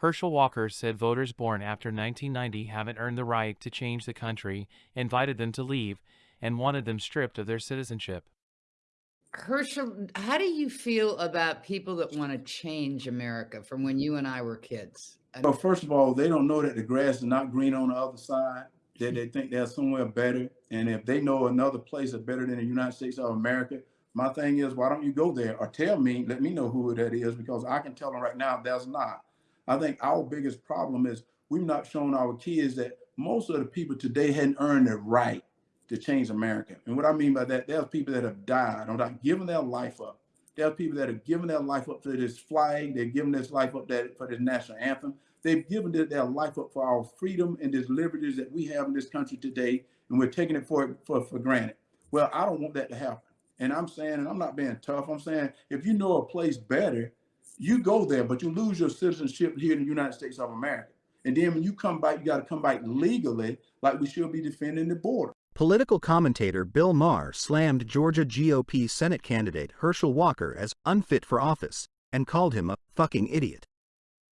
Herschel Walker said voters born after 1990 haven't earned the right to change the country, invited them to leave, and wanted them stripped of their citizenship. Herschel, how do you feel about people that want to change America from when you and I were kids? I Well, first of all, they don't know that the grass is not green on the other side, that they think they're somewhere better. And if they know another place is better than the United States of America, my thing is, why don't you go there or tell me, let me know who that is, because I can tell them right now there's not. I think our biggest problem is we've not shown our kids that most of the people today hadn't earned the right to change America. And what I mean by that, there's people that have died or not given their life up. There's people that have given their life up for this flag. They've given this life up that, for this national anthem. They've given their, their life up for our freedom and these liberties that we have in this country today, and we're taking it for, for, for granted. Well, I don't want that to happen. And I'm saying, and I'm not being tough, I'm saying if you know a place better, you go there, but you lose your citizenship here in the United States of America. And then when you come back, you got to come back legally, like we should be defending the border. Political commentator Bill Maher slammed Georgia GOP Senate candidate Herschel Walker as unfit for office and called him a fucking idiot.